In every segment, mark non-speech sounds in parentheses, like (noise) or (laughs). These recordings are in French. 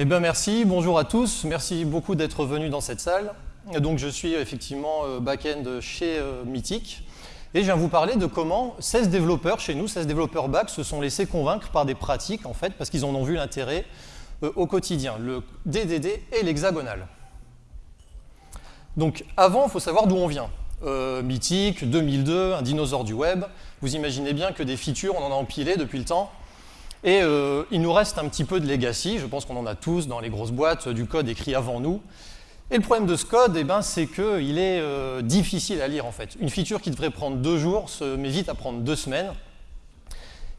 Eh merci, bonjour à tous, merci beaucoup d'être venus dans cette salle. Donc je suis effectivement euh, back-end chez euh, Mythic et je viens vous parler de comment 16 développeurs chez nous, 16 développeurs back, se sont laissés convaincre par des pratiques en fait parce qu'ils en ont vu l'intérêt euh, au quotidien, le DDD et l'hexagonal. Donc avant, il faut savoir d'où on vient. Mythic, 2002, un dinosaure du web. Vous imaginez bien que des features, on en a empilé depuis le temps. Et euh, il nous reste un petit peu de legacy, je pense qu'on en a tous dans les grosses boîtes, du code écrit avant nous. Et le problème de ce code, eh ben, c'est qu'il est euh, difficile à lire en fait. Une feature qui devrait prendre deux jours se met vite à prendre deux semaines.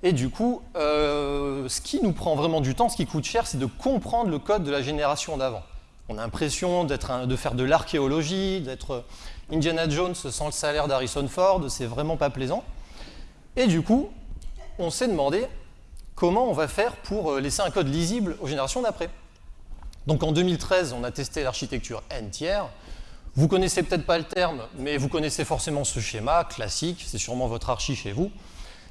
Et du coup, euh, ce qui nous prend vraiment du temps, ce qui coûte cher, c'est de comprendre le code de la génération d'avant. On a l'impression de faire de l'archéologie, d'être Indiana Jones sans le salaire d'Harrison Ford, c'est vraiment pas plaisant. Et du coup, on s'est demandé, comment on va faire pour euh, laisser un code lisible aux générations d'après. Donc en 2013, on a testé l'architecture n-tiers. Vous connaissez peut-être pas le terme, mais vous connaissez forcément ce schéma classique, c'est sûrement votre archi chez vous.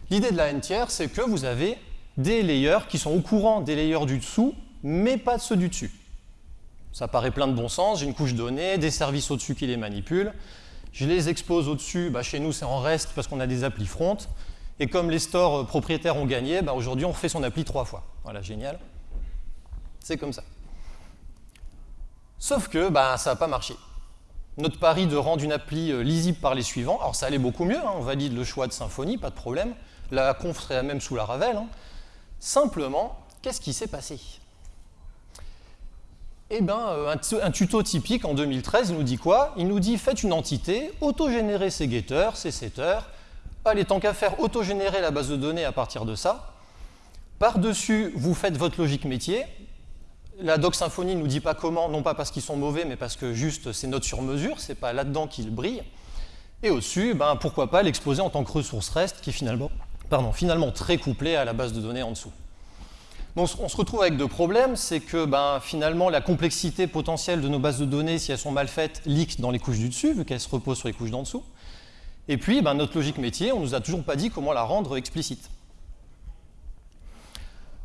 L'idée de la n-tiers, c'est que vous avez des layers qui sont au courant des layers du dessous, mais pas de ceux du dessus. Ça paraît plein de bon sens, j'ai une couche donnée, des services au-dessus qui les manipulent, je les expose au-dessus, bah chez nous c'est en reste parce qu'on a des applis front, et comme les stores propriétaires ont gagné, bah, aujourd'hui on fait son appli trois fois. Voilà, génial. C'est comme ça. Sauf que bah, ça n'a pas marché. Notre pari de rendre une appli euh, lisible par les suivants, alors ça allait beaucoup mieux, hein, on valide le choix de Symfony, pas de problème. La conf serait même sous la Ravel. Hein. Simplement, qu'est-ce qui s'est passé? Eh bien, euh, un, tuto typique en 2013, il nous dit quoi? Il nous dit faites une entité, autogénérez ses getters, ses setters, allez, tant qu'à faire, autogénérer la base de données à partir de ça. Par-dessus, vous faites votre logique métier. La doc Symfony ne nous dit pas comment, non pas parce qu'ils sont mauvais, mais parce que juste c'est note sur mesure, c'est pas là-dedans qu'ils brillent. Et au-dessus, ben, pourquoi pas l'exposer en tant que ressource REST, qui est finalement, pardon, finalement très couplé à la base de données en dessous. Donc on se retrouve avec deux problèmes, c'est que ben, finalement la complexité potentielle de nos bases de données, si elles sont mal faites, leak dans les couches du dessus, vu qu'elles se reposent sur les couches d'en dessous. Et puis, ben, notre logique métier, on ne nous a toujours pas dit comment la rendre explicite.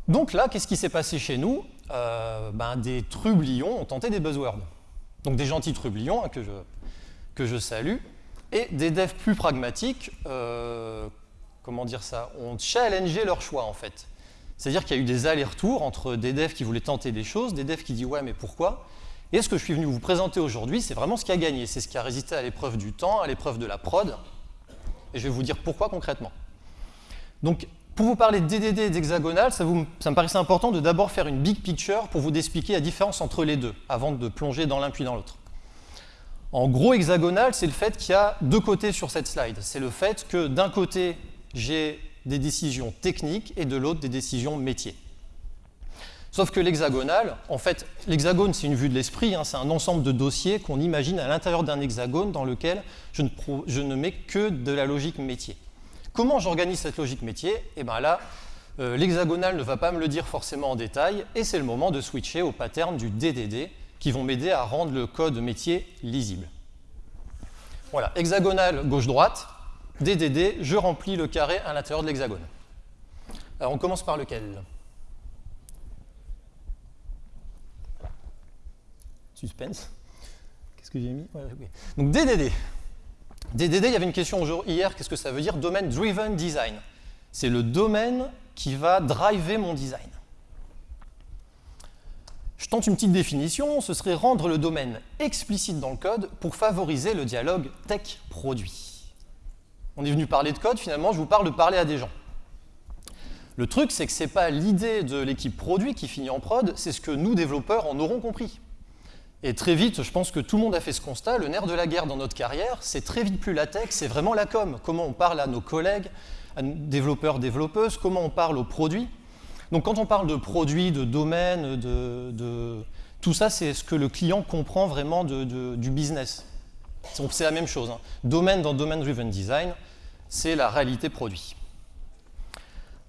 Donc là, qu'est-ce qui s'est passé chez nous? Euh, ben, Des trublions ont tenté des buzzwords. Donc des gentils trublions hein, que, je, que, je, salue, et des devs plus pragmatiques, euh, comment dire ça, ont challengé leur choix en fait. C'est-à-dire qu'il y a eu des allers-retours entre des devs qui voulaient tenter des choses, des devs qui disent « ouais, mais pourquoi ?» Et ce que je suis venu vous présenter aujourd'hui, c'est vraiment ce qui a gagné, c'est ce qui a résisté à l'épreuve du temps, à l'épreuve de la prod, et je vais vous dire pourquoi concrètement. Donc, pour vous parler de DDD et d'hexagonal, ça, me paraissait important de d'abord faire une big picture pour vous expliquer la différence entre les deux, avant de plonger dans l'un puis dans l'autre. En gros, hexagonal, c'est le fait qu'il y a deux côtés sur cette slide. C'est le fait que d'un côté, j'ai des décisions techniques et de l'autre, des décisions métiers. Sauf que l'hexagonal, en fait, l'hexagone, c'est une vue de l'esprit, hein, c'est un ensemble de dossiers qu'on imagine à l'intérieur d'un hexagone dans lequel je ne, mets que de la logique métier. Comment j'organise cette logique métier? Eh bien là, euh, l'hexagonal ne va pas me le dire forcément en détail, et c'est le moment de switcher au pattern du DDD, qui vont m'aider à rendre le code métier lisible. Voilà, hexagonal gauche-droite, DDD, je remplis le carré à l'intérieur de l'hexagone. Alors on commence par lequel? Suspense. Qu'est-ce que j'ai mis? Donc DDD. DDD, il y avait une question hier, qu'est-ce que ça veut dire Domain Driven Design? C'est le domaine qui va driver mon design. Je tente une petite définition, ce serait rendre le domaine explicite dans le code pour favoriser le dialogue tech-produit. On est venu parler de code, finalement, je vous parle de parler à des gens. Le truc, c'est que ce n'est pas l'idée de l'équipe produit qui finit en prod, c'est ce que nous, développeurs, en aurons compris. Et très vite, je pense que tout le monde a fait ce constat, le nerf de la guerre dans notre carrière, c'est très vite plus la tech, c'est vraiment la com. Comment on parle à nos collègues, à nos développeurs, développeuses, comment on parle aux produits. Donc quand on parle de produits, de domaines, de, tout ça, c'est ce que le client comprend vraiment du business. C'est la même chose. Hein. Domaine dans Domain Driven Design, c'est la réalité produit.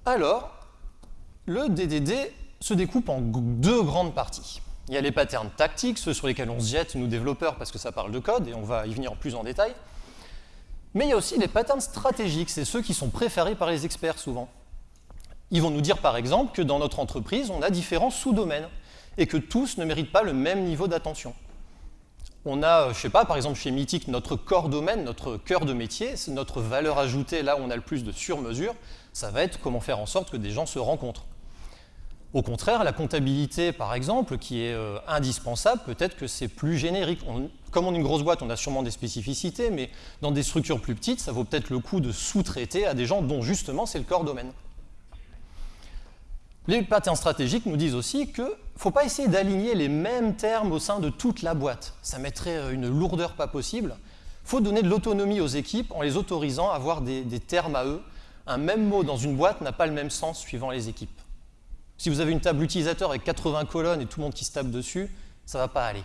Alors, le DDD se découpe en deux grandes parties. Il y a les patterns tactiques, ceux sur lesquels on se jette, nous développeurs, parce que ça parle de code, et on va y venir plus en détail. Mais il y a aussi les patterns stratégiques, c'est ceux qui sont préférés par les experts souvent. Ils vont nous dire par exemple que dans notre entreprise, on a différents sous-domaines. et que tous ne méritent pas le même niveau d'attention. On a, je sais pas, par exemple chez Mythic, notre corps domaine, notre cœur de métier, notre valeur ajoutée, là où on a le plus de sur-mesure, ça va être comment faire en sorte que des gens se rencontrent. Au contraire, la comptabilité, par exemple, qui est euh, indispensable, peut-être que c'est plus générique. comme on est une grosse boîte, on a sûrement des spécificités, mais dans des structures plus petites, ça vaut peut-être le coup de sous-traiter à des gens dont justement c'est le corps domaine. Les patterns stratégiques nous disent aussi qu'il ne faut pas essayer d'aligner les mêmes termes au sein de toute la boîte. Ça mettrait euh, une lourdeur pas possible. Il faut donner de l'autonomie aux équipes en les autorisant à avoir des, des termes à eux. Un même mot dans une boîte n'a pas le même sens suivant les équipes. Si vous avez une table utilisateur avec 80 colonnes et tout le monde qui se tape dessus, ça ne va pas aller.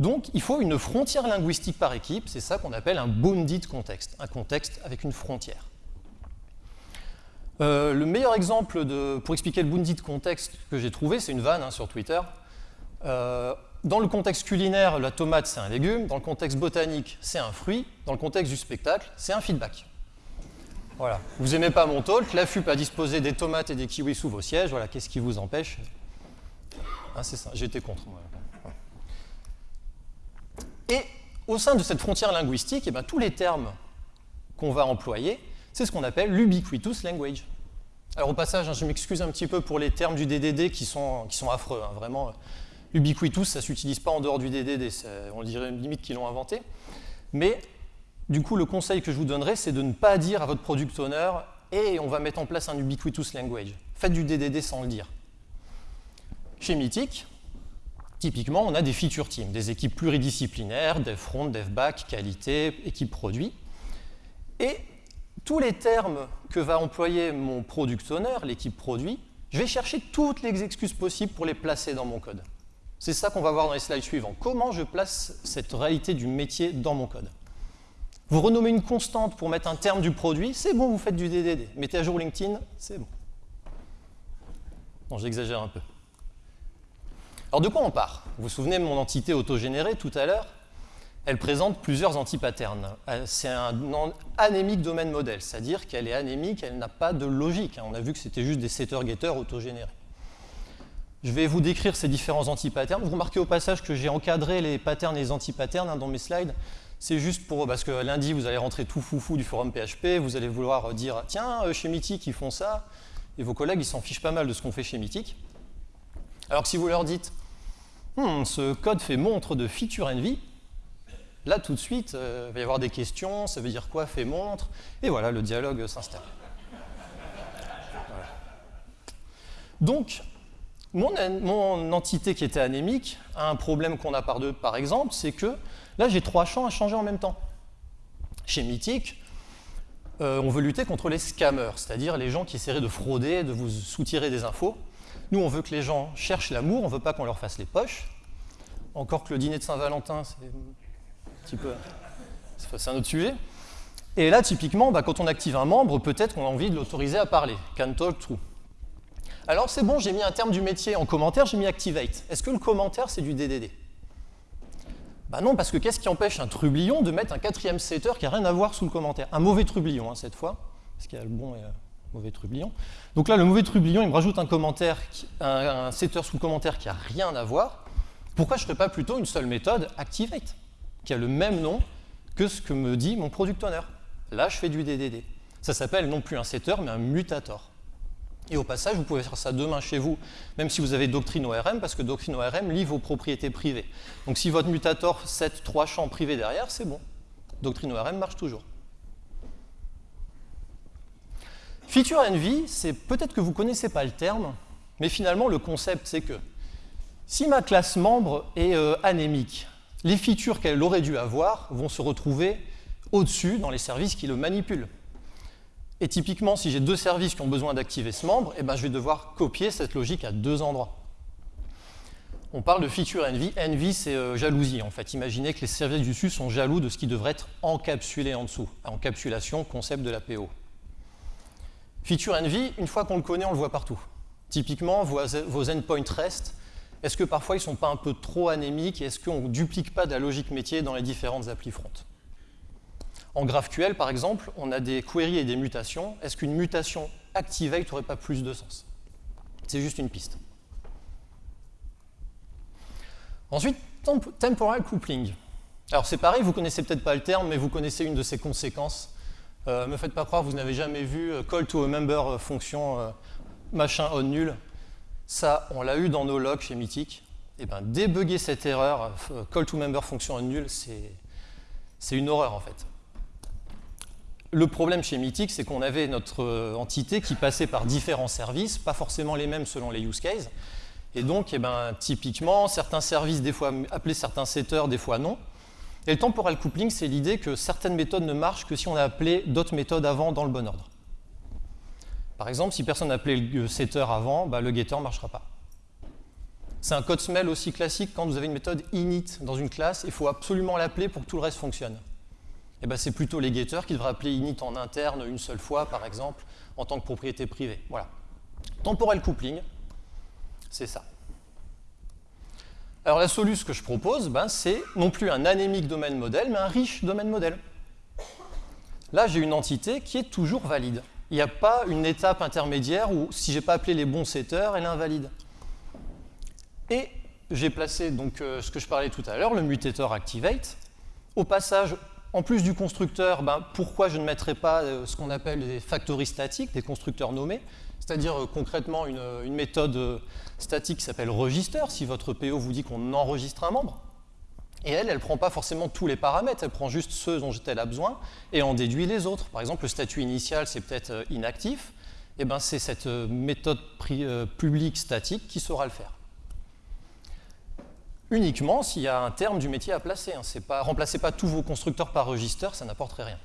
Donc, il faut une frontière linguistique par équipe, c'est ça qu'on appelle un bounded contexte, un contexte avec une frontière. Euh, le meilleur exemple pour expliquer le bounded contexte que j'ai trouvé, c'est une vanne hein, sur Twitter. Euh, dans le contexte culinaire, la tomate, c'est un légume. Dans le contexte botanique, c'est un fruit. Dans le contexte du spectacle, c'est un feedback. Voilà. Vous n'aimez pas mon talk, la FUP a disposé des tomates et des kiwis sous vos sièges. Voilà, qu'est-ce qui vous empêche? Ah, C'est ça, j'étais contre. Et au sein de cette frontière linguistique, eh ben, tous les termes qu'on va employer, c'est ce qu'on appelle l'ubiquitous language. Alors au passage, hein, je m'excuse un petit peu pour les termes du DDD qui sont, affreux. Hein, vraiment, ubiquitous, ça ne s'utilise pas en dehors du DDD, on dirait limite qu'ils l'ont inventé. Mais du coup, le conseil que je vous donnerai, c'est de ne pas dire à votre product owner « et on va mettre en place un ubiquitous language ». Faites du DDD sans le dire. Chez Mythic, typiquement, on a des feature teams, des équipes pluridisciplinaires, dev front, dev back, qualité, équipe produit. Et tous les termes que va employer mon product owner, l'équipe produit, je vais chercher toutes les excuses possibles pour les placer dans mon code. C'est ça qu'on va voir dans les slides suivants. Comment je place cette réalité du métier dans mon code? Vous renommez une constante pour mettre un terme du produit, c'est bon, vous faites du DDD. Mettez à jour LinkedIn, c'est bon. Bon, j'exagère un peu. Alors de quoi on part? Vous vous souvenez de mon entité autogénérée tout à l'heure? Elle présente plusieurs antipatterns. Euh, c'est un anémique domaine modèle, c'est-à-dire qu'elle est anémique, elle n'a pas de logique. On a vu que c'était juste des setters-getters autogénérés. Je vais vous décrire ces différents antipatterns. Vous remarquez au passage que j'ai encadré les patterns et les antipatterns hein, dans mes slides. C'est juste pour, parce que lundi, vous allez rentrer tout foufou du forum PHP, vous allez vouloir dire, tiens, euh, chez Mythic, ils font ça, et vos collègues, ils s'en fichent pas mal de ce qu'on fait chez Mythic. Alors que si vous leur dites, hmm, ce code fait montre de feature envy, là, tout de suite, euh, il va y avoir des questions, ça veut dire quoi, fait montre, et voilà, le dialogue s'installe. Donc, mon, mon, entité qui était anémique a un problème qu'on a par deux, par exemple, c'est que Là, j'ai trois champs à changer en même temps. Chez Mythic, euh, on veut lutter contre les scammers, c'est-à-dire les gens qui essaieraient de frauder, de vous soutirer des infos. Nous, on veut que les gens cherchent l'amour, on ne veut pas qu'on leur fasse les poches. Encore que le dîner de Saint-Valentin, c'est un petit peu... C'est un autre sujet. Et là, typiquement, bah, quand on active un membre, peut-être qu'on a envie de l'autoriser à parler. Can talk true. Alors c'est bon, j'ai mis un terme du métier en commentaire, j'ai mis activate. Est-ce que le commentaire, c'est du DDD bah non, parce que qu'est-ce qui empêche un trublion de mettre un quatrième setter qui n'a rien à voir sous le commentaire? Un mauvais trublion, hein, cette fois, parce qu'il y a le bon et le mauvais trublion. Donc là, le mauvais trublion, il me rajoute un, setter sous le commentaire qui n'a rien à voir. Pourquoi je ne ferais pas plutôt une seule méthode, activate, qui a le même nom que ce que me dit mon product owner? Là, je fais du DDD. Ça s'appelle non plus un setter, mais un mutator. Et au passage, vous pouvez faire ça demain chez vous, même si vous avez Doctrine ORM, parce que Doctrine ORM lit vos propriétés privées. Donc si votre mutator set trois champs privés derrière, c'est bon. Doctrine ORM marche toujours. Feature envy, c'est peut-être que vous ne connaissez pas le terme, mais finalement le concept c'est que si ma classe membre est euh, anémique, les features qu'elle aurait dû avoir vont se retrouver au-dessus dans les services qui le manipulent. Et typiquement, si j'ai deux services qui ont besoin d'activer ce membre, eh ben, je vais devoir copier cette logique à deux endroits. On parle de feature envy. Envy, c'est euh, jalousie, en fait. Imaginez que les services du dessus sont jaloux de ce qui devrait être encapsulé en dessous. Encapsulation, concept de la PO. Feature envy, une fois qu'on le connaît, on le voit partout. Typiquement, vos, endpoints REST, est-ce que parfois ils ne sont pas un peu trop anémiques est-ce qu'on ne duplique pas de la logique métier dans les différentes applis front? En GraphQL, par exemple, on a des queries et des mutations. Est-ce qu'une mutation activate n'aurait pas plus de sens? C'est juste une piste. Ensuite, temporal coupling. Alors c'est pareil, vous connaissez peut-être pas le terme, mais vous connaissez une de ses conséquences. Euh, me faites pas croire, vous n'avez jamais vu euh, call to a member euh, fonction machin on nul. Ça, on l'a eu dans nos logs chez Mythic. Et eh ben, débugger cette erreur, call to member fonction on nul, c'est une horreur en fait. Le problème chez Mythic, c'est qu'on avait notre entité qui passait par différents services, pas forcément les mêmes selon les use cases. Et donc, eh ben, typiquement, certains services, des fois appelaient certains setters, des fois non. Et le temporal coupling, c'est l'idée que certaines méthodes ne marchent que si on a appelé d'autres méthodes avant dans le bon ordre. Par exemple, si personne n'a appelé le setter avant, bah, le getter ne marchera pas. C'est un code smell aussi classique quand vous avez une méthode init dans une classe, il faut absolument l'appeler pour que tout le reste fonctionne. Et ben, c'est plutôt les getters qui devraient appeler init en interne une seule fois, par exemple, en tant que propriété privée. Voilà. Temporal coupling, c'est ça. Alors la solution que je propose, ben, c'est non plus un anémique domaine modèle, mais un riche domaine modèle. Là, j'ai une entité qui est toujours valide. Il n'y a pas une étape intermédiaire où, si je n'ai pas appelé les bons setters, elle est invalide. Et j'ai placé donc, euh, ce que je parlais tout à l'heure, le mutator activate. Au passage, en plus du constructeur, ben, pourquoi je ne mettrais pas euh, ce qu'on appelle des factories statiques, des constructeurs nommés? C'est-à-dire euh, concrètement une, méthode statique qui s'appelle register, si votre PO vous dit qu'on enregistre un membre. Et elle, elle ne prend pas forcément tous les paramètres, elle prend juste ceux dont elle a besoin et en déduit les autres. Par exemple, le statut initial, c'est peut-être inactif, et ben c'est cette méthode publique statique qui saura le faire uniquement s'il y a un terme du métier à placer. Hein. Remplacez pas tous vos constructeurs par register, ça n'apporterait rien.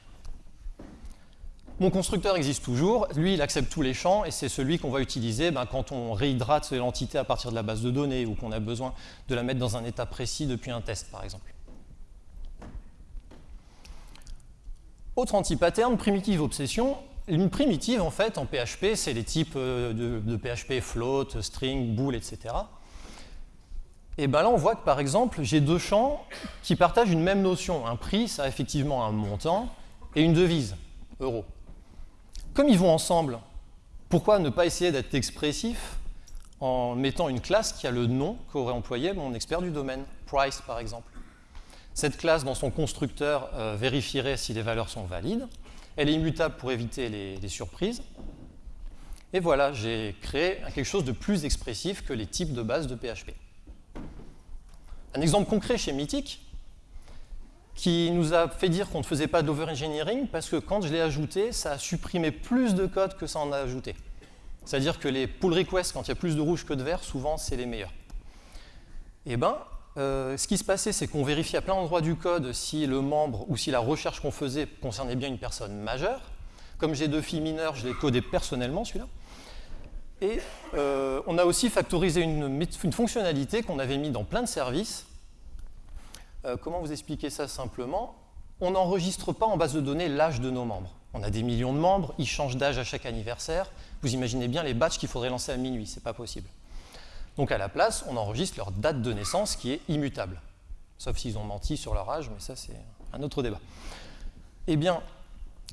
Mon constructeur existe toujours, lui il accepte tous les champs et c'est celui qu'on va utiliser ben, quand on réhydrate l'entité à partir de la base de données ou qu'on a besoin de la mettre dans un état précis depuis un test par exemple. Autre anti-pattern, primitive obsession. Une primitive en fait en PHP c'est les types euh, de, de PHP float, string, bool, etc. Et bien là, on voit que par exemple, j'ai deux champs qui partagent une même notion. Un prix, ça a effectivement un montant, et une devise, euro. Comme ils vont ensemble, pourquoi ne pas essayer d'être expressif en mettant une classe qui a le nom qu'aurait employé mon expert du domaine, price par exemple? Cette classe, dans son constructeur, euh, vérifierait si les valeurs sont valides. Elle est immutable pour éviter les, les surprises. Et voilà, j'ai créé quelque chose de plus expressif que les types de base de PHP. Un exemple concret chez Mythic, qui nous a fait dire qu'on ne faisait pas d'overengineering parce que quand je l'ai ajouté, ça a supprimé plus de code que ça en a ajouté. C'est-à-dire que les pull requests, quand il y a plus de rouge que de vert, souvent c'est les meilleurs. Eh bien, euh, ce qui se passait, c'est qu'on vérifiait à plein d'endroits du code si le membre ou si la recherche qu'on faisait concernait bien une personne majeure. Comme j'ai deux filles mineures, je l'ai codé personnellement celui-là. Et euh, on a aussi factorisé une, fonctionnalité qu'on avait mis dans plein de services. Euh, comment vous expliquer ça simplement? On n'enregistre pas en base de données l'âge de nos membres. On a des millions de membres, ils changent d'âge à chaque anniversaire. Vous imaginez bien les batchs qu'il faudrait lancer à minuit, c'est pas possible. Donc à la place, on enregistre leur date de naissance qui est immutable. Sauf s'ils ont menti sur leur âge, mais ça c'est un autre débat. Eh bien,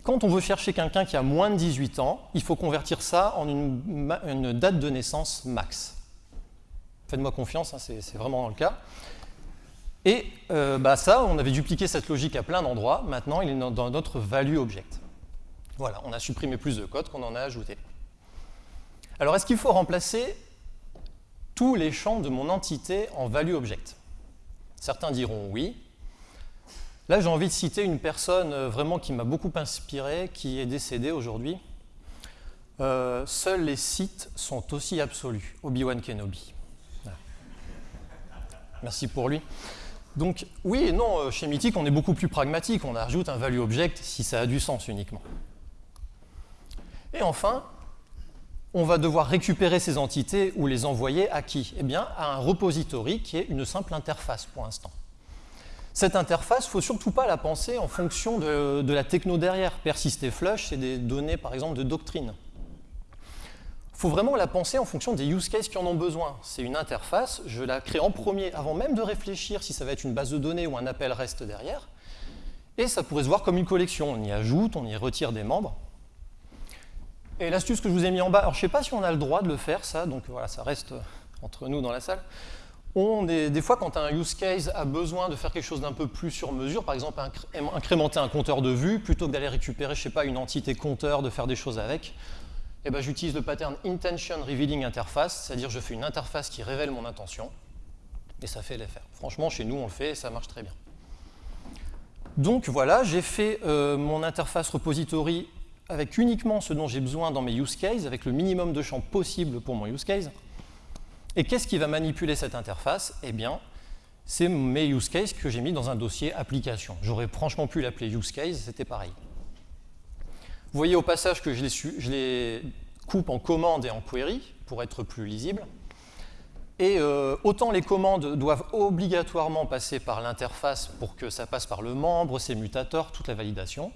quand on veut chercher quelqu'un qui a moins de 18 ans, il faut convertir ça en une, date de naissance max. Faites-moi confiance, hein, c'est vraiment le cas. Et euh, bah ça, on avait dupliqué cette logique à plein d'endroits. Maintenant, il est dans notre value object. Voilà, on a supprimé plus de code qu'on en a ajouté. Alors, est-ce qu'il faut remplacer tous les champs de mon entité en value object? Certains diront oui, Là, j'ai envie de citer une personne euh, vraiment qui m'a beaucoup inspiré, qui est décédée aujourd'hui. Euh, seuls les sites sont aussi absolus. Obi-Wan Kenobi. Merci pour lui. Donc, oui et non, euh, chez Mythic, on est beaucoup plus pragmatique. On ajoute un value object si ça a du sens uniquement. Et enfin, on va devoir récupérer ces entités ou les envoyer à qui? Eh bien, à un repository qui est une simple interface pour l'instant. Cette interface, il ne faut surtout pas la penser en fonction de, la techno derrière. Persist et flush, c'est des données, par exemple, de doctrine. Il faut vraiment la penser en fonction des use cases qui en ont besoin. C'est une interface, je la crée en premier, avant même de réfléchir si ça va être une base de données ou un appel reste derrière. Et ça pourrait se voir comme une collection. On y ajoute, on y retire des membres. Et l'astuce que je vous ai mis en bas, alors je ne sais pas si on a le droit de le faire, ça, donc voilà, ça reste entre nous dans la salle on est, des fois, quand un use case a besoin de faire quelque chose d'un peu plus sur mesure, par exemple incrémenter un compteur de vue, plutôt que d'aller récupérer, je sais pas, une entité compteur, de faire des choses avec, eh ben, j'utilise le pattern Intention Revealing Interface, c'est-à-dire je fais une interface qui révèle mon intention, et ça fait l'effet. Franchement, chez nous, on le fait et ça marche très bien. Donc voilà, j'ai fait euh, mon interface repository avec uniquement ce dont j'ai besoin dans mes use cases, avec le minimum de champs possible pour mon use case. Et qu'est-ce qui va manipuler cette interface? Eh bien, c'est mes use cases que j'ai mis dans un dossier application. J'aurais franchement pu l'appeler use case, c'était pareil. Vous voyez au passage que je les, coupe en commande et en query pour être plus lisible. Et euh, autant les commandes doivent obligatoirement passer par l'interface pour que ça passe par le membre, ses mutateurs, toute la validation,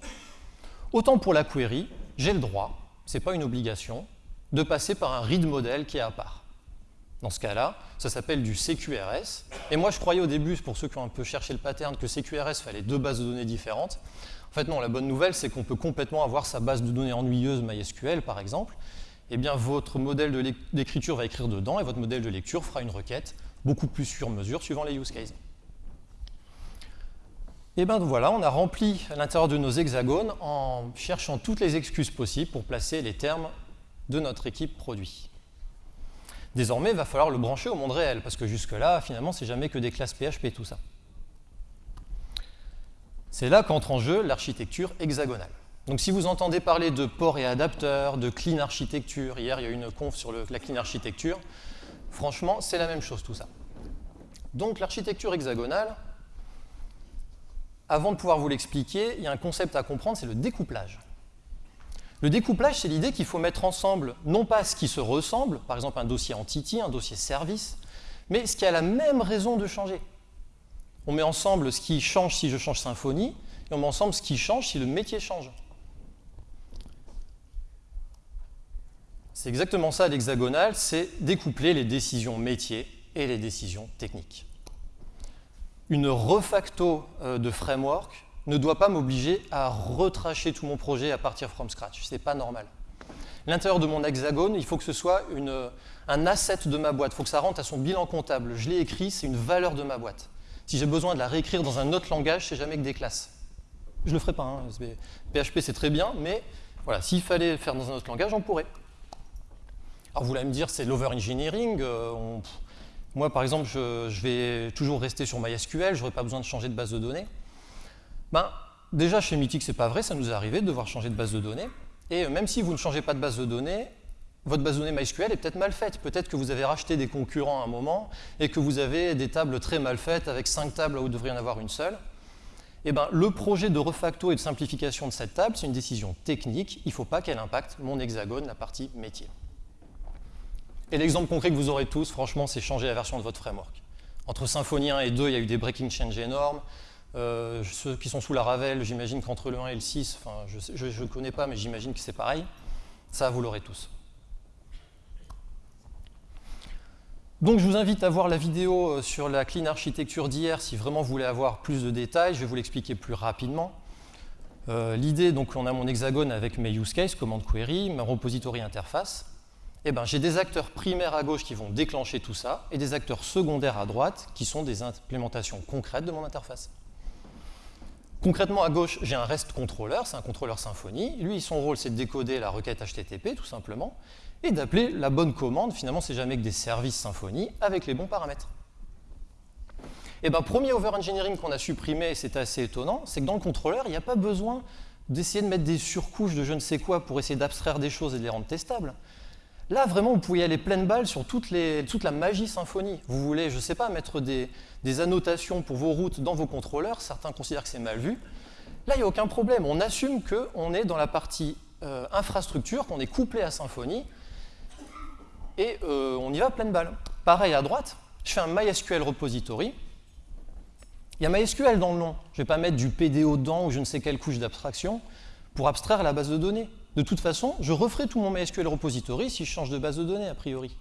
autant pour la query, j'ai le droit, ce n'est pas une obligation, de passer par un read model qui est à part. Dans ce cas-là, ça s'appelle du CQRS. Et moi, je croyais au début, pour ceux qui ont un peu cherché le pattern, que CQRS fallait deux bases de données différentes. En fait, non, la bonne nouvelle, c'est qu'on peut complètement avoir sa base de données ennuyeuse MySQL, par exemple. Eh bien, votre modèle d'écriture va écrire dedans et votre modèle de lecture fera une requête beaucoup plus sur mesure suivant les use cases. Et bien voilà, on a rempli l'intérieur de nos hexagones en cherchant toutes les excuses possibles pour placer les termes de notre équipe produit. Désormais, il va falloir le brancher au monde réel, parce que jusque-là, finalement, c'est jamais que des classes PHP, tout ça. C'est là qu'entre en jeu l'architecture hexagonale. Donc si vous entendez parler de port et adapteurs, de clean architecture, hier il y a eu une conf sur la clean architecture, franchement, c'est la même chose tout ça. Donc l'architecture hexagonale, avant de pouvoir vous l'expliquer, il y a un concept à comprendre, c'est le découplage. Le découplage, c'est l'idée qu'il faut mettre ensemble, non pas ce qui se ressemble, par exemple un dossier entity, un dossier service, mais ce qui a la même raison de changer. On met ensemble ce qui change si je change Symfony, et on met ensemble ce qui change si le métier change. C'est exactement ça l'hexagonal, c'est découpler les décisions métiers et les décisions techniques. Une refacto euh, de framework ne doit pas m'obliger à retracher tout mon projet à partir from scratch. Ce n'est pas normal. L'intérieur de mon hexagone, il faut que ce soit un asset de ma boîte. Il faut que ça rentre à son bilan comptable. Je l'ai écrit, c'est une valeur de ma boîte. Si j'ai besoin de la réécrire dans un autre langage, c'est jamais que des classes. Je ne le ferai pas. PHP, hein. c'est très bien, mais voilà, s'il fallait le faire dans un autre langage, on pourrait. Alors vous allez me dire, c'est l'over-engineering. Euh, moi, par exemple, je, je, vais toujours rester sur MySQL, je n'aurai pas besoin de changer de base de données. Ben, déjà, chez Mythic, ce n'est pas vrai, ça nous est arrivé de devoir changer de base de données. Et même si vous ne changez pas de base de données, votre base de données MySQL est peut-être mal faite. Peut-être que vous avez racheté des concurrents à un moment et que vous avez des tables très mal faites avec cinq tables où vous devriez en avoir une seule. Eh ben, le projet de refacto et de simplification de cette table, c'est une décision technique. Il ne faut pas qu'elle impacte mon hexagone, la partie métier. Et l'exemple concret que vous aurez tous, franchement, c'est changer la version de votre framework. Entre Symfony 1 et 2, il y a eu des breaking change énormes. Euh, ceux qui sont sous la Ravel, j'imagine qu'entre le 1 et le 6, enfin, je ne connais pas, mais j'imagine que c'est pareil. Ça, vous l'aurez tous. Donc je vous invite à voir la vidéo euh, sur la clean architecture d'hier si vraiment vous voulez avoir plus de détails. Je vais vous l'expliquer plus rapidement. Euh, l'idée, donc on a mon hexagone avec mes use cases, commande query, ma repository interface. Eh ben, j'ai des acteurs primaires à gauche qui vont déclencher tout ça et des acteurs secondaires à droite qui sont des implémentations concrètes de mon interface. Concrètement, à gauche, j'ai un REST controller, c'est un contrôleur Symfony. Lui, son rôle, c'est de décoder la requête HTTP, tout simplement, et d'appeler la bonne commande. Finalement, c'est jamais que des services Symfony avec les bons paramètres. Et ben, premier over-engineering qu'on a supprimé, c'est assez étonnant, c'est que dans le contrôleur, il n'y a pas besoin d'essayer de mettre des surcouches de je ne sais quoi pour essayer d'abstraire des choses et de les rendre testables. Là, vraiment, vous pouvez aller pleine balle sur toute la magie symphonie. Vous voulez, je ne sais pas, mettre des, annotations pour vos routes dans vos contrôleurs. Certains considèrent que c'est mal vu. Là, il n'y a aucun problème. On assume qu'on est dans la partie euh, infrastructure, qu'on est couplé à Symfony, et euh, on y va pleine balle. Pareil à droite, je fais un MySQL repository. Il y a MySQL dans le nom. Je ne vais pas mettre du PDO dedans ou je ne sais quelle couche d'abstraction pour abstraire la base de données. De toute façon, je referai tout mon MySQL repository si je change de base de données, a priori.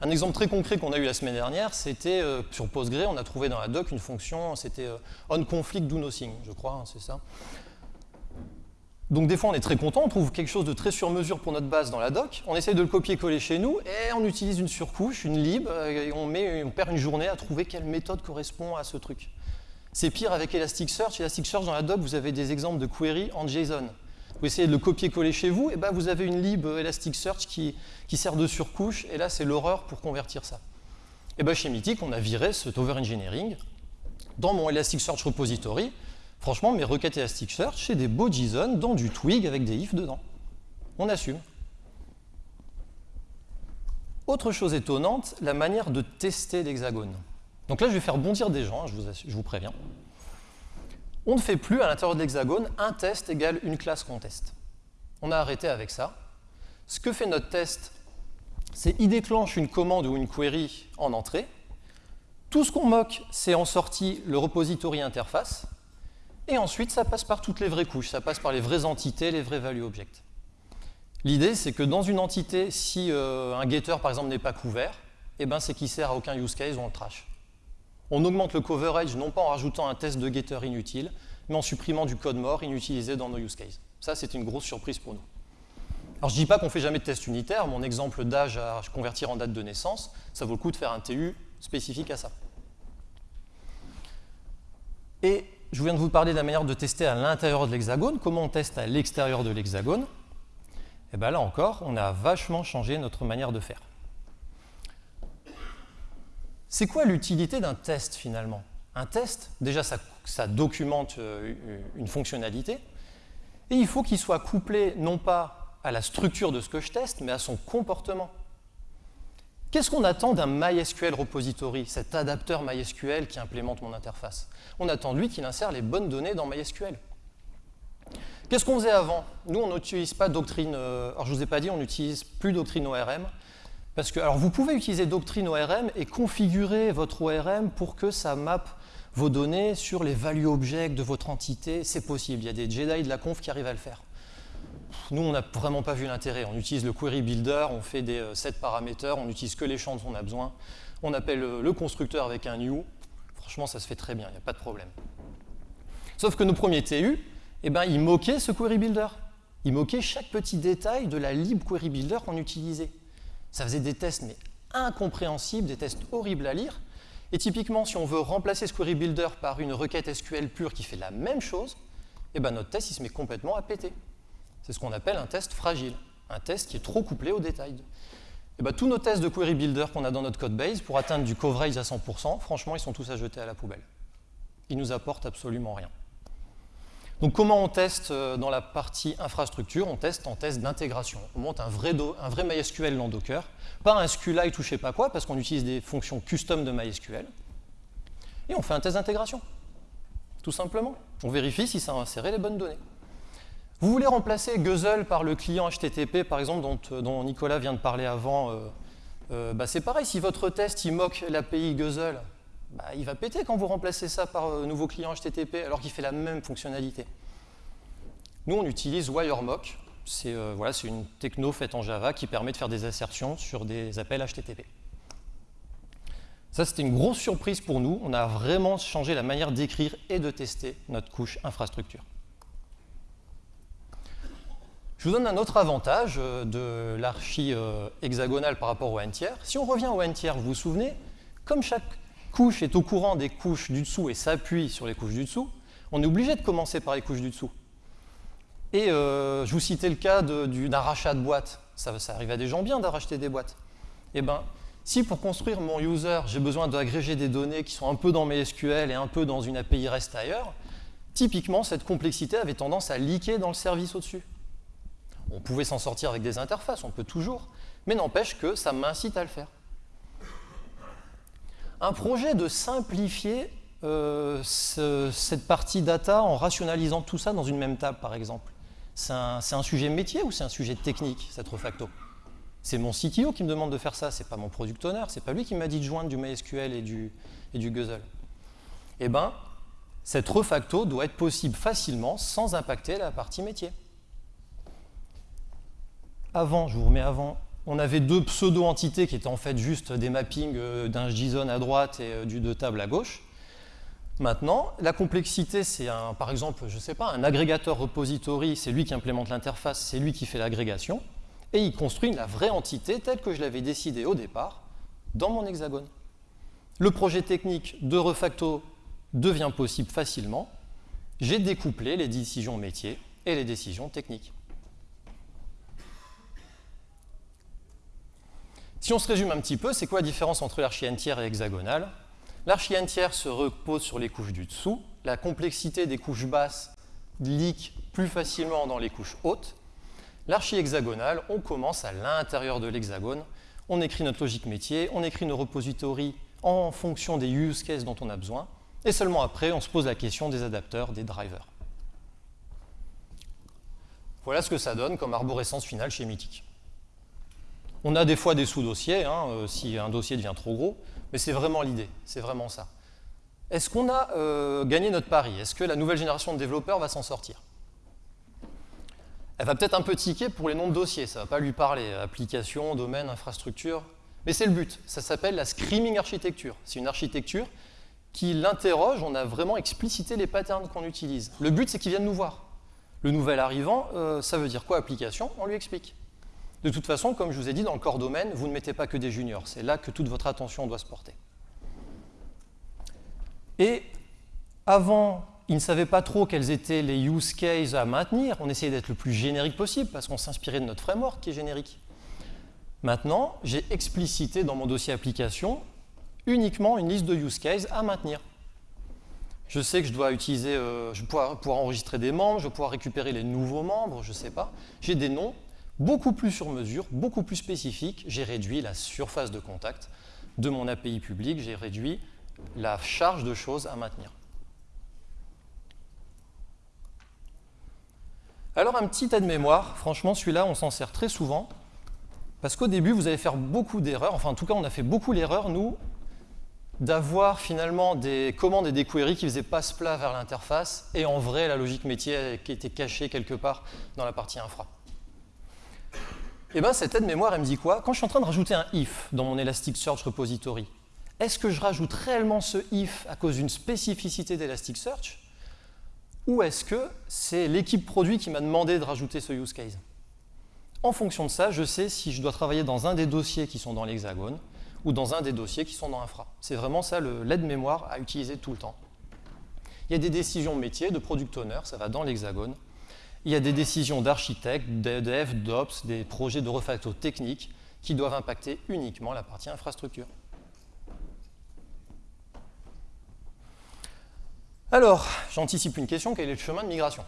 Un exemple très concret qu'on a eu la semaine dernière, c'était euh, sur Postgre, on a trouvé dans la doc une fonction, c'était euh, onConflict do nothing, je crois, hein, c'est ça. Donc des fois on est très content, on trouve quelque chose de très sur mesure pour notre base dans la doc, on essaye de le copier-coller chez nous et on utilise une surcouche, une lib, et on, on perd une journée à trouver quelle méthode correspond à ce truc. C'est pire avec Elasticsearch. Elasticsearch dans la doc, vous avez des exemples de query en JSON. Vous essayez de le copier-coller chez vous, et ben vous avez une lib Elasticsearch qui, qui sert de surcouche, et là c'est l'horreur pour convertir ça. Et ben chez Mythic, on a viré cet over-engineering dans mon Elasticsearch repository, Franchement, mes requêtes Elasticsearch, c'est des beaux JSON dans du twig avec des ifs dedans. On assume. Autre chose étonnante, la manière de tester l'hexagone. Donc là, je vais faire bondir des gens, hein, je, vous je, vous préviens. On ne fait plus à l'intérieur de l'hexagone un test égale une classe qu'on teste. On a arrêté avec ça. Ce que fait notre test, c'est il déclenche une commande ou une query en entrée. Tout ce qu'on moque, c'est en sortie le repository interface. Et ensuite, ça passe par toutes les vraies couches, ça passe par les vraies entités, les vrais value objects. L'idée, c'est que dans une entité, si euh, un getter, par exemple, n'est pas couvert, eh ben, c'est qu'il sert à aucun use case, on le trash. On augmente le coverage, non pas en rajoutant un test de getter inutile, mais en supprimant du code mort inutilisé dans nos use cases. Ça, c'est une grosse surprise pour nous. Alors, je ne dis pas qu'on ne fait jamais de test unitaire. Mon exemple d'âge à convertir en date de naissance, ça vaut le coup de faire un TU spécifique à ça. Et je viens de vous parler de la manière de tester à l'intérieur de l'hexagone. Comment on teste à l'extérieur de l'hexagone? Et eh bien là encore, on a vachement changé notre manière de faire. C'est quoi l'utilité d'un test finalement? Un test, déjà ça, documente euh, une fonctionnalité, et il faut qu'il soit couplé non pas à la structure de ce que je teste, mais à son comportement. Qu'est-ce qu'on attend d'un MySQL repository, cet adapteur MySQL qui implémente mon interface? On attend de lui qu'il insère les bonnes données dans MySQL. Qu'est-ce qu'on faisait avant? Nous, on n'utilise pas Doctrine, euh, alors je ne vous ai pas dit, on n'utilise plus Doctrine ORM, parce que, alors vous pouvez utiliser Doctrine ORM et configurer votre ORM pour que ça mappe vos données sur les value objects de votre entité, c'est possible, il y a des Jedi de la conf qui arrivent à le faire nous, on n'a vraiment pas vu l'intérêt. On utilise le query builder, on fait des euh, set paraméters, on n'utilise que les champs dont on a besoin. On appelle euh, le constructeur avec un new. Franchement, ça se fait très bien, il n'y a pas de problème. Sauf que nos premiers TU, eh ben, ils moquaient ce query builder. Ils moquaient chaque petit détail de la lib query builder qu'on utilisait. Ça faisait des tests mais incompréhensibles, des tests horribles à lire. Et typiquement, si on veut remplacer ce query builder par une requête SQL pure qui fait la même chose, eh ben, notre test il se met complètement à péter. C'est ce qu'on appelle un test fragile, un test qui est trop couplé au détail. Et bien, tous nos tests de query builder qu'on a dans notre code base, pour atteindre du coverage à 100%, franchement, ils sont tous à jeter à la poubelle. Ils nous apportent absolument rien. Donc comment on teste euh, dans la partie infrastructure? On teste en test d'intégration. On monte un vrai, MySQL dans Docker, pas un SQLite ou je sais pas quoi, parce qu'on utilise des fonctions custom de MySQL. Et on fait un test d'intégration, tout simplement. On vérifie si ça a inséré les bonnes données. Vous voulez remplacer Guzzle par le client HTTP, par exemple, dont, Nicolas vient de parler avant, euh, euh, bah c'est pareil, si votre test il moque l'API Guzzle, bah, il va péter quand vous remplacez ça par euh, nouveau client HTTP alors qu'il fait la même fonctionnalité. Nous, on utilise WireMock, c'est voilà, une techno faite en Java qui permet de faire des assertions sur des appels HTTP. Ça, c'était une grosse surprise pour nous. On a vraiment changé la manière d'écrire et de tester notre couche infrastructure. Je vous donne un autre avantage euh, de l'archi euh, hexagonale par rapport au n tiers. Si on revient au n tiers, vous vous souvenez, comme chaque couche est au courant des couches du dessous et s'appuie sur les couches du dessous, on est obligé de commencer par les couches du dessous. Et euh, je vous citais le cas d'un rachat de boîte. Ça, ça, arrive à des gens bien d'arracher des boîtes. Eh bien, si pour construire mon user, j'ai besoin d'agréger des données qui sont un peu dans mes SQL et un peu dans une API REST ailleurs, typiquement, cette complexité avait tendance à leaker dans le service au-dessus. On pouvait s'en sortir avec des interfaces, on peut toujours, mais n'empêche que ça m'incite à le faire. Un projet de simplifier euh, cette partie data en rationalisant tout ça dans une même table, par exemple. C'est un, sujet métier ou c'est un sujet technique, cette refacto? C'est mon CTO qui me demande de faire ça, c'est pas mon product owner, c'est pas lui qui m'a dit de joindre du MySQL et du, et du Guzzle. Eh bien, cette refacto doit être possible facilement sans impacter la partie métier avant, je vous remets avant, on avait deux pseudo-entités qui étaient en fait juste des mappings euh, d'un JSON à droite et euh, du de table à gauche. Maintenant, la complexité, c'est par exemple, je ne sais pas, un agrégateur repository, c'est lui qui implémente l'interface, c'est lui qui fait l'agrégation, et il construit la vraie entité telle que je l'avais décidé au départ dans mon hexagone. Le projet technique de Refacto devient possible facilement. J'ai découplé les décisions métiers et les décisions techniques. Si on se résume un petit peu, c'est quoi la différence entre l'archi entière et hexagonale L'archi entière se repose sur les couches du dessous. La complexité des couches basses leak plus facilement dans les couches hautes. L'archi hexagonale, on commence à l'intérieur de l'hexagone. On écrit notre logique métier, on écrit nos repositories en fonction des use cases dont on a besoin. Et seulement après, on se pose la question des adapteurs, des drivers. Voilà ce que ça donne comme arborescence finale chez Mythic. On a des fois des sous-dossiers, hein, euh, si un dossier devient trop gros, mais c'est vraiment l'idée, c'est vraiment ça. Est-ce qu'on a euh, gagné notre pari? Est-ce que la nouvelle génération de développeurs va s'en sortir? Elle va peut-être un peu tiquer pour les noms de dossiers, ça ne va pas lui parler, application, domaine, infrastructure, mais c'est le but, ça s'appelle la screaming architecture. C'est une architecture qui l'interroge, on a vraiment explicité les patterns qu'on utilise. Le but, c'est qu'il vienne nous voir. Le nouvel arrivant, euh, ça veut dire quoi? Application On lui explique. De toute façon, comme je vous ai dit, dans le corps domaine, vous ne mettez pas que des juniors. C'est là que toute votre attention doit se porter. Et avant, ils ne savaient pas trop quels étaient les use cases à maintenir. On essayait d'être le plus générique possible parce qu'on s'inspirait de notre framework qui est générique. Maintenant, j'ai explicité dans mon dossier application uniquement une liste de use cases à maintenir. Je sais que je dois utiliser, euh, je vais pouvoir, enregistrer des membres, je vais pouvoir récupérer les nouveaux membres, je ne sais pas. J'ai des noms beaucoup plus sur mesure, beaucoup plus spécifiques. J'ai réduit la surface de contact de mon API public, j'ai réduit la charge de choses à maintenir. Alors un petit aide-mémoire, franchement celui-là on s'en sert très souvent, parce qu'au début vous allez faire beaucoup d'erreurs, enfin en tout cas on a fait beaucoup l'erreur, nous, d'avoir finalement des commandes et des queries qui faisaient passe-plat vers l'interface, et en vrai la logique métier qui était cachée quelque part dans la partie infra. Et eh bien cette aide-mémoire, elle me dit quoi? Quand je suis en train de rajouter un if dans mon Elasticsearch repository, est-ce que je rajoute réellement ce if à cause d'une spécificité d'Elasticsearch? Ou est-ce que c'est l'équipe produit qui m'a demandé de rajouter ce use case? En fonction de ça, je sais si je dois travailler dans un des dossiers qui sont dans l'hexagone ou dans un des dossiers qui sont dans Infra. C'est vraiment ça l'aide-mémoire à utiliser tout le temps. Il y a des décisions métiers, de product owner, ça va dans l'hexagone il y a des décisions d'architectes, de dev, d'ops, des projets de refacto techniques qui doivent impacter uniquement la partie infrastructure. Alors, j'anticipe une question, quel est le chemin de migration?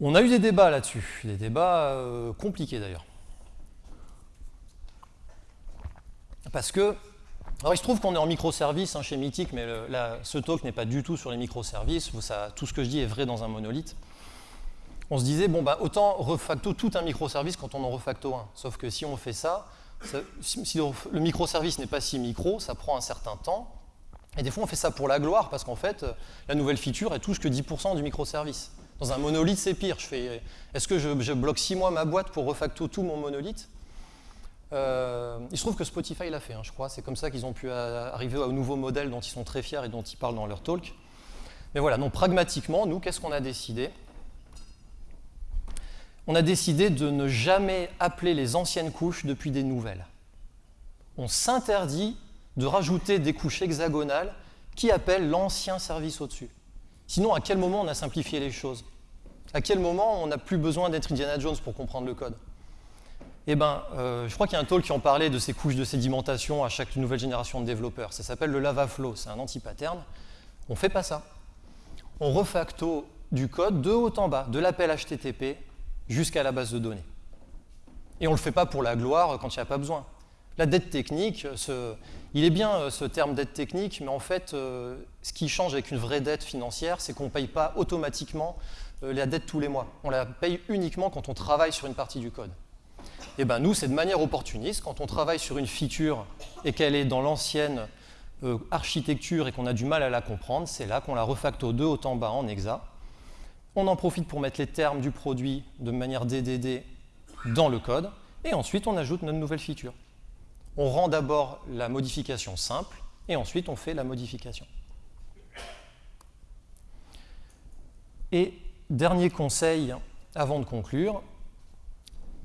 On a eu des débats là-dessus, des débats euh, compliqués d'ailleurs. Parce que, alors il se trouve qu'on est en microservice hein, chez Mythic, mais ce talk n'est pas du tout sur les microservices, tout ce que je dis est vrai dans un monolithe on se disait, bon, bah, autant refacto tout un microservice quand on en refacto un. Sauf que si on fait ça, si le microservice n'est pas si micro, ça prend un certain temps. Et des fois, on fait ça pour la gloire, parce qu'en fait, la nouvelle feature, elle touche que 10% du microservice. Dans un monolithe, c'est pire. Est-ce que je, bloque 6 mois ma boîte pour refacto tout mon monolithe? Euh, Il se trouve que Spotify l'a fait, hein, je crois. C'est comme ça qu'ils ont pu arriver au nouveau modèle dont ils sont très fiers et dont ils parlent dans leur talk. Mais voilà, donc pragmatiquement, nous, qu'est-ce qu'on a décidé? On a décidé de ne jamais appeler les anciennes couches depuis des nouvelles. On s'interdit de rajouter des couches hexagonales qui appellent l'ancien service au-dessus. Sinon, à quel moment on a simplifié les choses? À quel moment on n'a plus besoin d'être Indiana Jones pour comprendre le code? Eh bien, euh, je crois qu'il y a un talk qui en parlait de ces couches de sédimentation à chaque nouvelle génération de développeurs. Ça s'appelle le lava flow, c'est un anti-pattern. On ne fait pas ça. On refacto du code de haut en bas, de l'appel HTTP jusqu'à la base de données. Et on ne le fait pas pour la gloire quand il n'y a pas besoin. La dette technique, il est bien euh, ce terme dette technique, mais en fait, euh, ce qui change avec une vraie dette financière, c'est qu'on ne paye pas automatiquement euh, la dette tous les mois. On la paye uniquement quand on travaille sur une partie du code. Et ben nous, c'est de manière opportuniste, quand on travaille sur une feature et qu'elle est dans l'ancienne euh, architecture et qu'on a du mal à la comprendre, c'est là qu'on la refacto de haut en bas en hexa. On en profite pour mettre les termes du produit de manière DDD dans le code, et ensuite on ajoute notre nouvelle feature. On rend d'abord la modification simple, et ensuite on fait la modification. Et dernier conseil avant de conclure,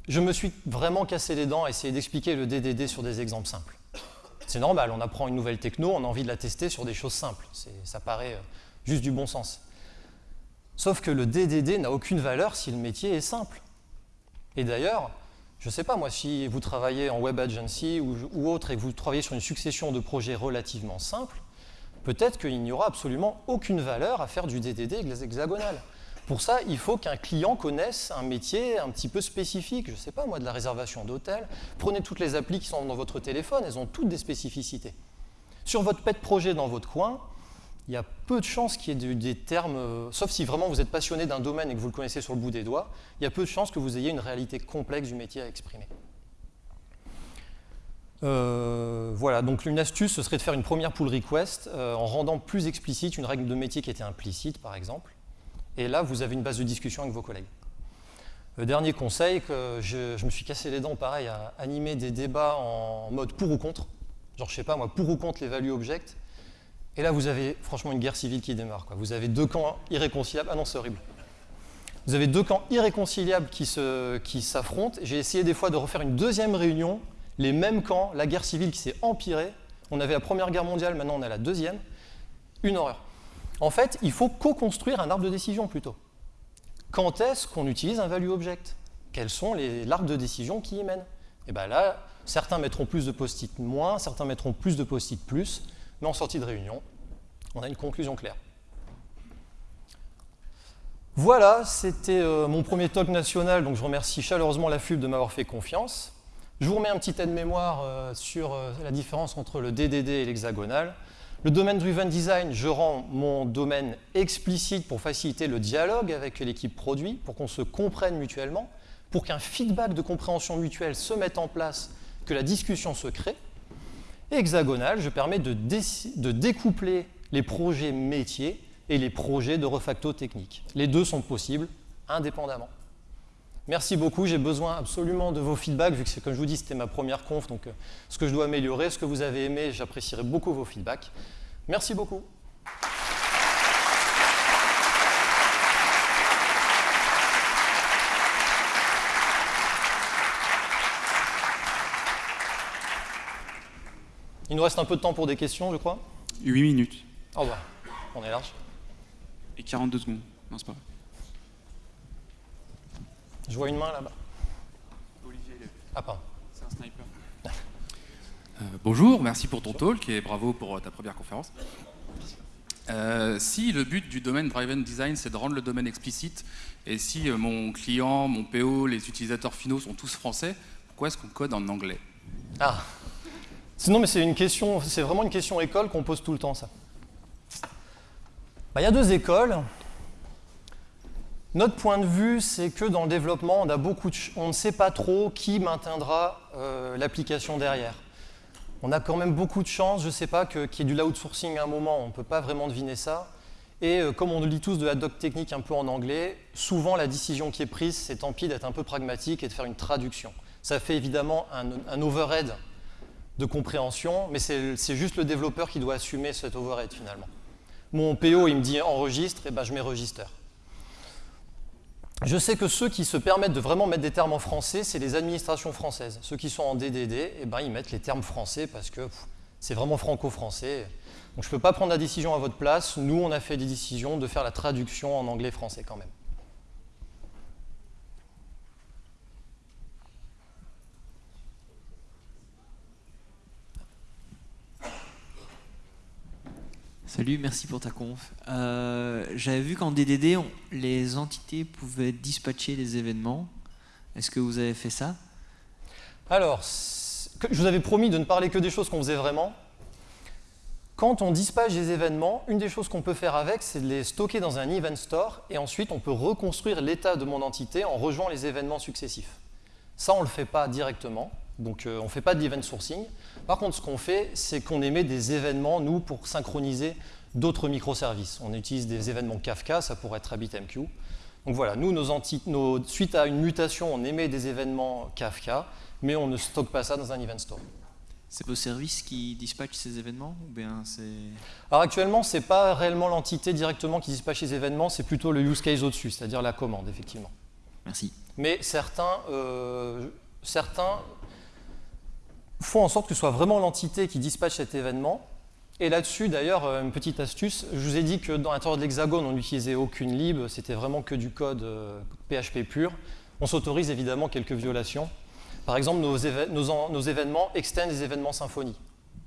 je me suis vraiment cassé les dents à essayer d'expliquer le DDD sur des exemples simples. C'est normal, on apprend une nouvelle techno, on a envie de la tester sur des choses simples. Ça paraît euh, juste du bon sens. Sauf que le DDD n'a aucune valeur si le métier est simple. Et d'ailleurs, je ne sais pas moi, si vous travaillez en web agency ou, autre et que vous travaillez sur une succession de projets relativement simples, peut-être qu'il n'y aura absolument aucune valeur à faire du DDD hexagonal. Pour ça, il faut qu'un client connaisse un métier un petit peu spécifique, je ne sais pas moi, de la réservation d'hôtel. Prenez toutes les applis qui sont dans votre téléphone, elles ont toutes des spécificités. Sur votre pet projet dans votre coin, il y a peu de chances qu'il y ait des termes, euh, sauf si vraiment vous êtes passionné d'un domaine et que vous le connaissez sur le bout des doigts, il y a peu de chances que vous ayez une réalité complexe du métier à exprimer. Euh, voilà, donc une astuce, ce serait de faire une première pull request euh, en rendant plus explicite une règle de métier qui était implicite, par exemple. Et là, vous avez une base de discussion avec vos collègues. Dernier conseil, que je, me suis cassé les dents, pareil, à animer des débats en mode pour ou contre. Genre, je sais pas, moi, pour ou contre les value objects. Et là, vous avez franchement une guerre civile qui démarre. Vous avez deux camps irréconciliables. Ah non, c'est horrible. Vous avez deux camps irréconciliables qui s'affrontent. J'ai essayé des fois de refaire une deuxième réunion. Les mêmes camps, la guerre civile qui s'est empirée. On avait la Première Guerre mondiale, maintenant on a la Deuxième. Une horreur. En fait, il faut co-construire un arbre de décision plutôt. Quand est-ce qu'on utilise un value object? Quels sont l'arbre de décision qui y mène Et bien là, certains mettront plus de post-it moins, certains mettront plus de post-it plus, mais en sortie de réunion, on a une conclusion claire. Voilà, c'était euh, mon premier talk national, donc je remercie chaleureusement la FUB de m'avoir fait confiance. Je vous remets un petit aide-mémoire euh, sur euh, la différence entre le DDD et l'hexagonal. Le domaine driven design, je rends mon domaine explicite pour faciliter le dialogue avec l'équipe produit, pour qu'on se comprenne mutuellement, pour qu'un feedback de compréhension mutuelle se mette en place, que la discussion se crée. Et hexagonal, je permets de, découpler les projets métiers et les projets de refacto technique. Les deux sont possibles indépendamment. Merci beaucoup, j'ai besoin absolument de vos feedbacks, vu que, comme je vous dis, c'était ma première conf, donc euh, ce que je dois améliorer, ce que vous avez aimé, j'apprécierai beaucoup vos feedbacks. Merci beaucoup. Il nous reste un peu de temps pour des questions, je crois 8 minutes. Oh bah, on est large. Et 42 secondes. Non, c'est pas vrai. Je vois une main là-bas. Olivier, Ah, pardon. C'est un sniper. Euh, bonjour, merci pour ton talk et bravo pour ta première conférence. Euh, si le but du domaine Driven Design, c'est de rendre le domaine explicite, et si euh, mon client, mon PO, les utilisateurs finaux sont tous français, pourquoi est-ce qu'on code en anglais? Ah Sinon, mais c'est une question, c'est vraiment une question école qu'on pose tout le temps, ça. Bah, il y a deux écoles. Notre point de vue, c'est que dans le développement, on, a beaucoup on ne sait pas trop qui maintiendra euh, l'application derrière. On a quand même beaucoup de chance, je ne sais pas, qu'il y ait du outsourcing à un moment, on ne peut pas vraiment deviner ça. Et euh, comme on lit tous de la doc technique un peu en anglais, souvent la décision qui est prise, c'est tant pis d'être un peu pragmatique et de faire une traduction. Ça fait évidemment un, overhead de compréhension, mais c'est juste le développeur qui doit assumer cet overhead finalement. Mon PO, il me dit enregistre, et ben je mets. Je sais que ceux qui se permettent de vraiment mettre des termes en français, c'est les administrations françaises. Ceux qui sont en DDD, eh ben, ils mettent les termes français parce que c'est vraiment franco-français. Donc je ne peux pas prendre la décision à votre place. Nous, on a fait des décisions de faire la traduction en anglais-français quand même. Salut, merci pour ta conf. Euh, j'avais vu qu'en DDD, les entités pouvaient dispatcher les événements. Est-ce que vous avez fait ça? Alors, je vous avais promis de ne parler que des choses qu'on faisait vraiment. Quand on dispatche des événements, une des choses qu'on peut faire avec, c'est de les stocker dans un event store et ensuite on peut reconstruire l'état de mon entité en rejoignant les événements successifs. Ça, on ne le fait pas directement, donc euh, on ne fait pas d'event sourcing. Par contre, ce qu'on fait, c'est qu'on émet des événements, nous, pour synchroniser d'autres microservices. On utilise des événements Kafka, ça pourrait être RabbitMQ. Donc voilà, nous, nos, suite à une mutation, on émet des événements Kafka, mais on ne stocke pas ça dans un event store. C'est vos services qui dispatchent ces événements ou bien c'est... Alors actuellement, ce n'est pas réellement l'entité directement qui dispatche les événements, c'est plutôt le use case au-dessus, c'est-à-dire la commande, effectivement. Merci. Mais certains, euh, certains font en sorte que ce soit vraiment l'entité qui dispatche cet événement. Et là-dessus, d'ailleurs, euh, une petite astuce, je vous ai dit que dans l'intérieur de l'hexagone, on n'utilisait aucune lib, c'était vraiment que du code PHP euh, pur. On s'autorise évidemment quelques violations. Par exemple, nos, événements extendent des événements symphonie.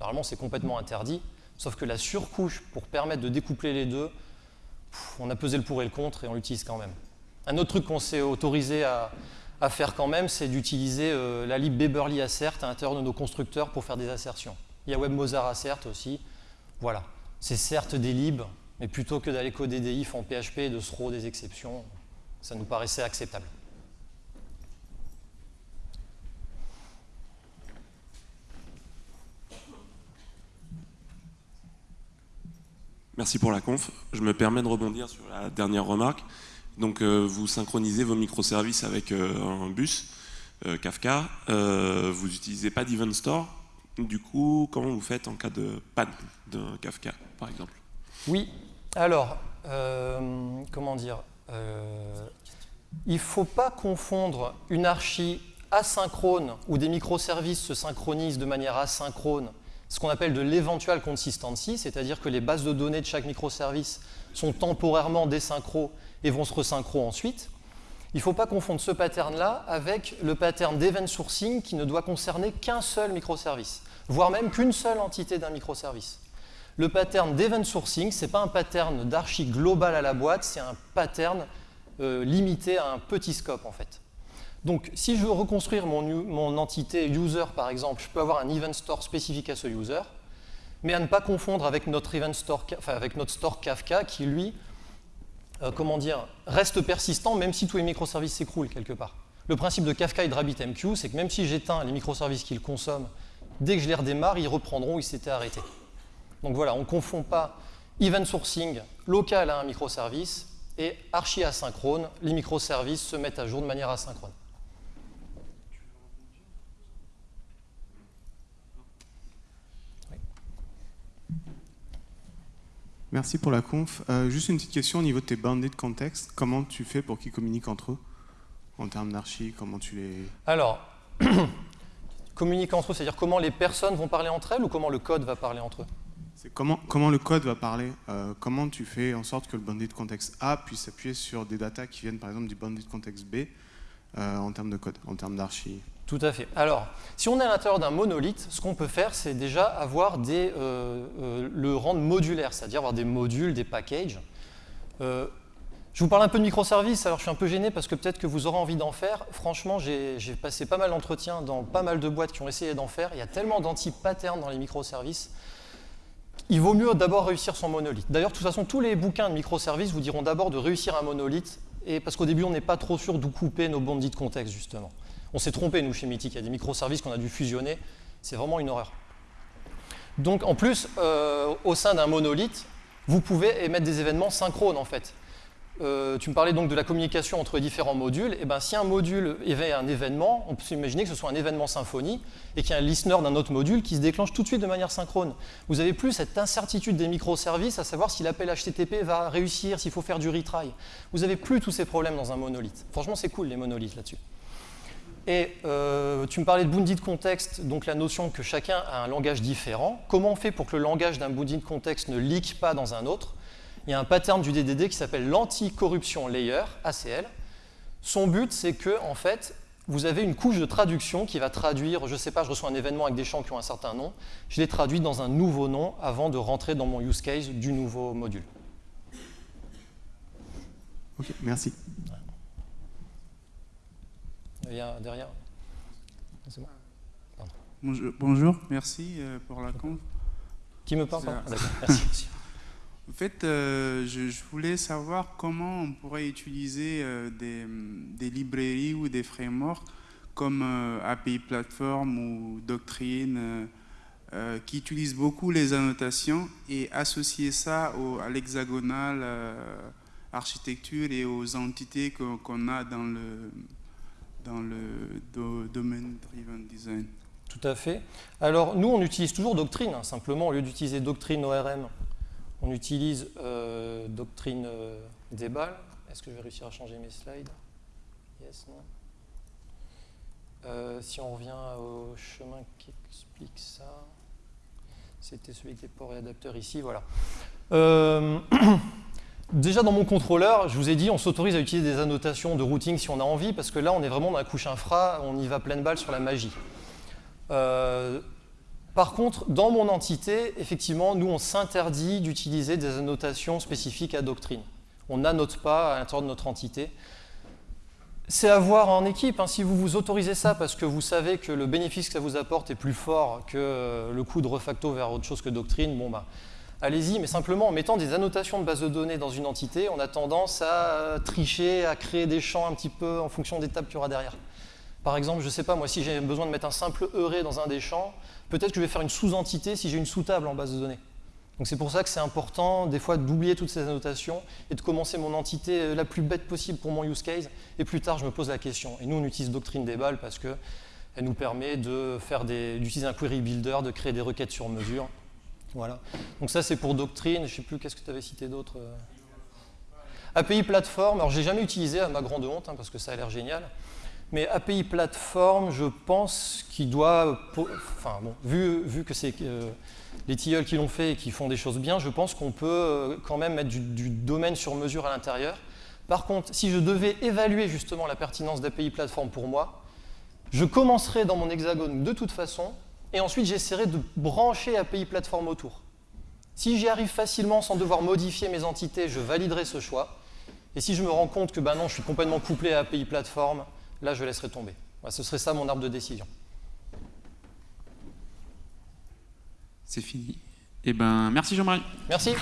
Normalement, c'est complètement interdit, sauf que la surcouche pour permettre de découpler les deux, on a pesé le pour et le contre et on l'utilise quand même. Un autre truc qu'on s'est autorisé à, faire quand même, c'est d'utiliser euh, la lib Beberly Assert à l'intérieur de nos constructeurs pour faire des assertions. Il y a WebMozart Assert aussi. Voilà. C'est certes des libs, mais plutôt que d'aller coder des ifs en PHP et de throw des exceptions, ça nous paraissait acceptable. Merci pour la conf. Je me permets de rebondir sur la dernière remarque. Donc, euh, vous synchronisez vos microservices avec euh, un bus euh, Kafka. vous n'utilisez pas d'Event Store. Du coup, comment vous faites en cas de panne d'un Kafka, par exemple? Oui. Alors, comment dire Il ne faut pas confondre une archi asynchrone où des microservices se synchronisent de manière asynchrone ce qu'on appelle de l'éventual consistency, c'est-à-dire que les bases de données de chaque microservice sont temporairement désynchro et vont se resynchro ensuite. Il ne faut pas confondre ce pattern-là avec le pattern d'event sourcing qui ne doit concerner qu'un seul microservice, voire même qu'une seule entité d'un microservice. Le pattern d'event sourcing, ce n'est pas un pattern d'archi global à la boîte, c'est un pattern euh, limité à un petit scope en fait. Donc, si je veux reconstruire mon, entité user, par exemple, je peux avoir un event store spécifique à ce user, mais à ne pas confondre avec notre event store, avec notre store Kafka, qui lui, euh, comment dire, reste persistant même si tous les microservices s'écroulent quelque part. Le principe de Kafka et de RabbitMQ, c'est que même si j'éteins les microservices qu'il consomme, dès que je les redémarre, ils reprendront où ils s'étaient arrêtés. Donc voilà, on ne confond pas event sourcing local à un microservice et archi asynchrone, les microservices se mettent à jour de manière asynchrone. Merci pour la conf. Euh, juste une petite question au niveau de tes bandits de contexte. Comment tu fais pour qu'ils communiquent entre eux En termes d'archi, comment tu les... Alors, (clears throat) communiquer entre eux, c'est-à-dire comment les personnes vont parler entre elles ou comment le code va parler entre eux? C'est comment, comment le code va parler euh, Comment tu fais en sorte que le bandit de contexte A puisse s'appuyer sur des datas qui viennent par exemple du bandit de contexte B euh, en termes de code, en termes d'archi? Tout à fait. Alors, si on est à l'intérieur d'un monolithe, ce qu'on peut faire, c'est déjà avoir des, euh, euh, le rendre modulaire, c'est-à-dire avoir des modules, des packages. Euh, je vous parle un peu de microservices, alors je suis un peu gêné parce que peut-être que vous aurez envie d'en faire. Franchement, j'ai passé pas mal d'entretiens dans pas mal de boîtes qui ont essayé d'en faire. Il y a tellement d'anti-patterns dans les microservices. Il vaut mieux d'abord réussir son monolithe. D'ailleurs, de toute façon, tous les bouquins de microservices vous diront d'abord de réussir un monolithe, et parce qu'au début, on n'est pas trop sûr d'où couper nos bandits de contexte, justement. On s'est trompé, nous, chez Mythic. Il y a des microservices qu'on a dû fusionner. C'est vraiment une horreur. Donc, en plus, euh, au sein d'un monolithe, vous pouvez émettre des événements synchrones, en fait. Euh, tu me parlais donc de la communication entre différents modules. Et eh ben, si un module émet un événement, on peut s'imaginer que ce soit un événement symphonie et qu'il y a un listener d'un autre module qui se déclenche tout de suite de manière synchrone. Vous n'avez plus cette incertitude des microservices, à savoir si l'appel HTTP va réussir, s'il faut faire du retry. Vous n'avez plus tous ces problèmes dans un monolithe. Franchement, c'est cool les monolithes là-dessus. Et euh, tu me parlais de bounded context, donc la notion que chacun a un langage différent. Comment on fait pour que le langage d'un bounded context ne leak pas dans un autre? Il y a un pattern du DDD qui s'appelle l'anti-corruption layer, ACL. Son but, c'est que, en fait, vous avez une couche de traduction qui va traduire, je ne sais pas, je reçois un événement avec des champs qui ont un certain nom, je les traduis dans un nouveau nom avant de rentrer dans mon use case du nouveau module. Ok, merci derrière. Bonjour, merci euh, pour la conf. Qui me parle Merci. (laughs) En fait, euh, je, voulais savoir comment on pourrait utiliser euh, des, librairies ou des frameworks comme API Platform ou Doctrine qui utilisent beaucoup les annotations et associer ça au, à l'hexagonal architecture et aux entités qu'on a dans le, dans le domaine driven design. Tout à fait. Alors, nous, on utilise toujours Doctrine. hein. Simplement, au lieu d'utiliser Doctrine ORM, on utilise euh, Doctrine euh. Est-ce que je vais réussir à changer mes slides? Yes, non Euh, Si on revient au chemin qui explique ça, c'était celui les ports et adapteurs ici, voilà. (clears throat) Déjà dans mon contrôleur, je vous ai dit, on s'autorise à utiliser des annotations de routing si on a envie, parce que là, on est vraiment dans la couche infra, on y va pleine balle sur la magie. Euh, par contre, dans mon entité, effectivement, nous, on s'interdit d'utiliser des annotations spécifiques à Doctrine. On n'annote pas à l'intérieur de notre entité. C'est à voir en équipe. hein. Si vous vous autorisez ça parce que vous savez que le bénéfice que ça vous apporte est plus fort que euh, le coût de refacto vers autre chose que Doctrine, bon bah, allez-y. Mais simplement, en mettant des annotations de base de données dans une entité, on a tendance à euh, tricher, à créer des champs un petit peu en fonction des tables qu'il y aura derrière. Par exemple, je ne sais pas, moi, si j'ai besoin de mettre un simple heuré dans un des champs, peut-être que je vais faire une sous-entité si j'ai une sous-table en base de données. Donc c'est pour ça que c'est important, des fois, d'oublier toutes ces annotations et de commencer mon entité euh, la plus bête possible pour mon use case. Et plus tard, je me pose la question. Et nous, on utilise Doctrine des balles parce qu'elle nous permet d'utiliser un query builder, de créer des requêtes sur mesure. Voilà. Donc ça, c'est pour Doctrine. Je ne sais plus, qu'est-ce que tu avais cité d'autre euh API Platform, alors j'ai jamais utilisé à ma grande honte, hein, parce que ça a l'air génial. Mais API Platform, je pense qu'il doit, enfin bon, vu, vu que c'est euh, les tilleuls qui l'ont fait et qui font des choses bien, je pense qu'on peut euh, quand même mettre du, du domaine sur mesure à l'intérieur. Par contre, si je devais évaluer justement la pertinence d'API Platform pour moi, je commencerai dans mon hexagone de toute façon, et ensuite j'essaierai de brancher API Platform autour. Si j'y arrive facilement sans devoir modifier mes entités, je validerai ce choix. Et si je me rends compte que ben non, je suis complètement couplé à API Platform, là je laisserai tomber. Ce serait ça mon arbre de décision. C'est fini. Eh ben, merci Jean-Marie. Merci.